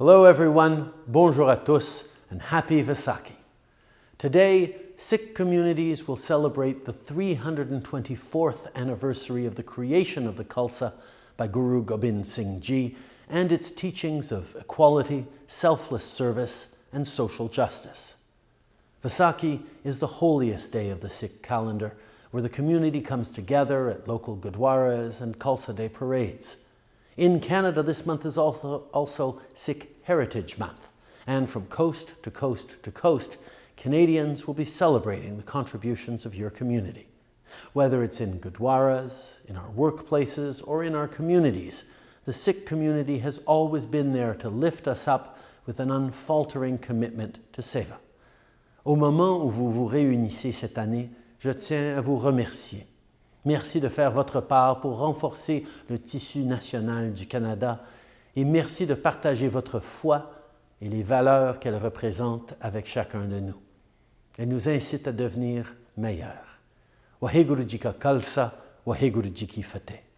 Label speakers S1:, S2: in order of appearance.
S1: Hello everyone, bonjour à tous, and happy Vaisakhi. Today, Sikh communities will celebrate the 324th anniversary of the creation of the Khalsa by Guru Gobind Singh Ji and its teachings of equality, selfless service, and social justice. Vaisakhi is the holiest day of the Sikh calendar, where the community comes together at local gurdwaras and Khalsa Day parades. In Canada, this month is also, also Sikh Heritage Month, and from coast to coast to coast, Canadians will be celebrating the contributions of your community. Whether it's in Gurdwaras, in our workplaces, or in our communities, the Sikh community has always been there to lift us up with an unfaltering commitment to Seva. Au moment où vous vous réunissez cette année, je tiens à vous remercier Merci de faire votre part pour renforcer le tissu national du Canada et merci de partager votre foi et les valeurs qu'elle représente avec chacun de nous. Elle nous incite à devenir meilleurs. Waheguru Kalsa, Waheguru Fateh.